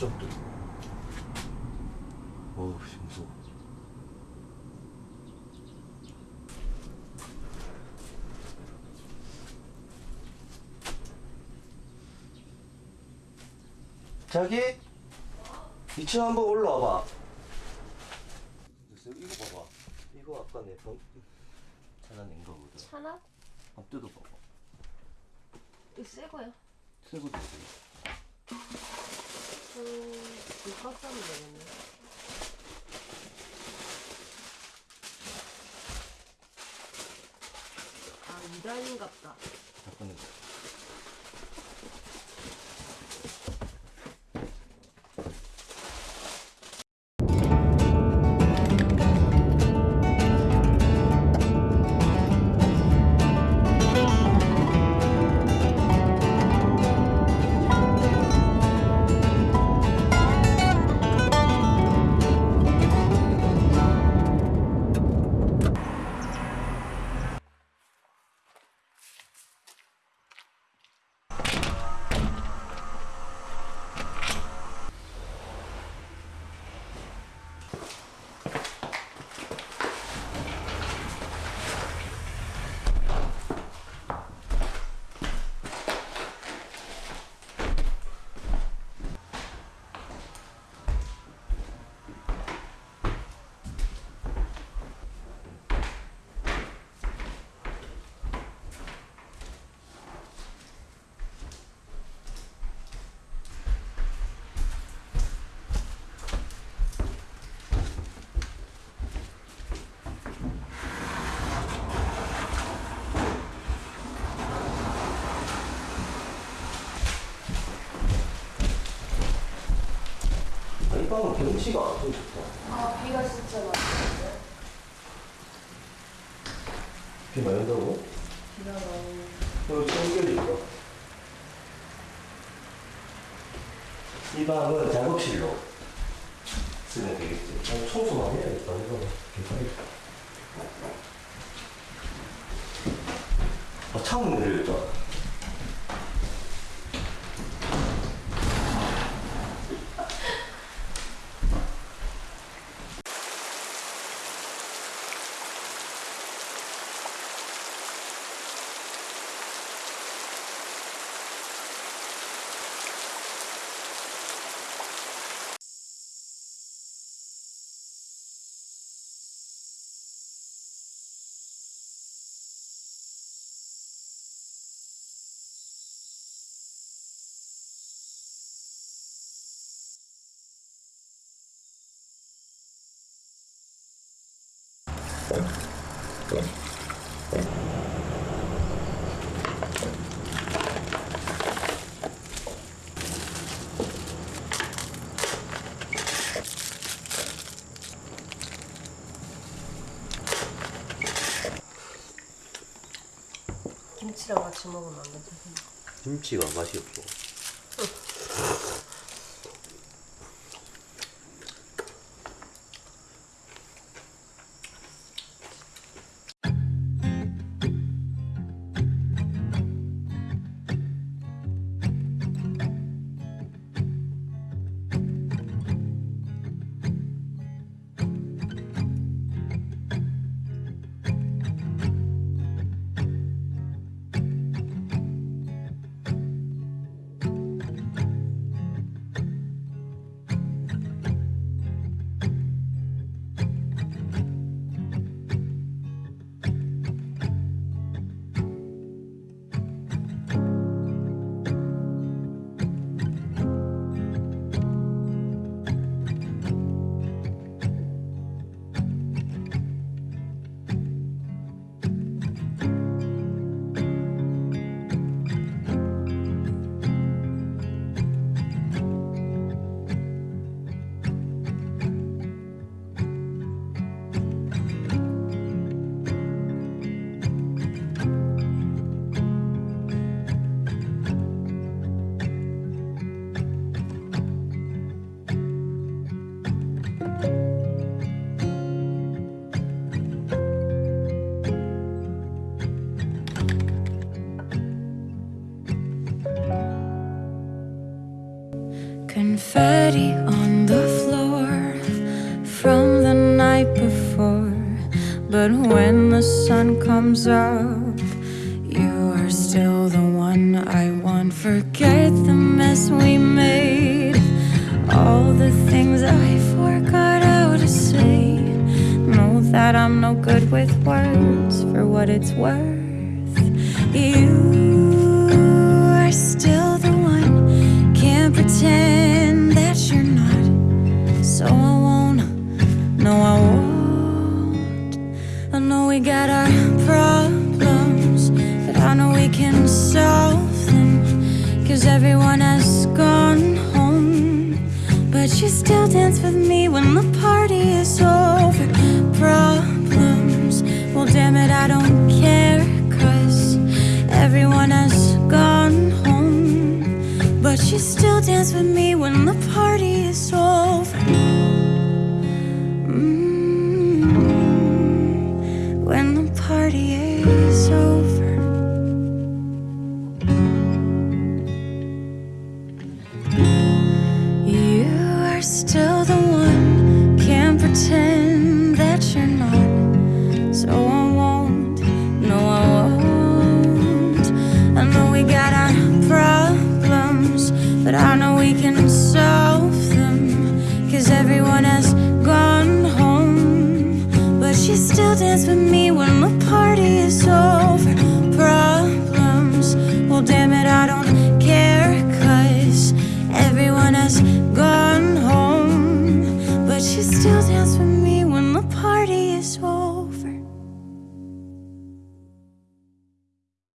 이쪽도 어우 씨 무서워 자기? 2층 한번 올라와봐. 이거 봐봐. 이거 아까 내 번... 찾아낸 거거든. 차나? 한번 뜯어봐봐. 이거 새 거야. 새거 뜯어 음, 이거 깎면 되겠네. 아, 2단인갑다. 잠깐만 아, 이 방은 경치가 좀 좋다. 아, 비가 진짜 많이 비 많이 온다고? 비가 너무. 여기 청결이 있다 이 방은 작업실로 쓰면 되겠지. 아, 청소 많이 해야겠다. 이거 괜찮겠다. 아 창문 내려있다 김치랑 같이 먹으면 안 돼. 김치가 맛이 없어 spaghetti on the floor from the night before. But when the sun comes up, you are still the one I want. Forget the mess we made, all the things I forgot how to say. Know that I'm no good with words for what it's worth. You Cause everyone has gone home. But you still dance with me when the party is over. Problems, well, damn it, I don't care. Cause everyone has gone home. But you still dance with me when the party is over. Mm, when the party is we got our problems, but I know we can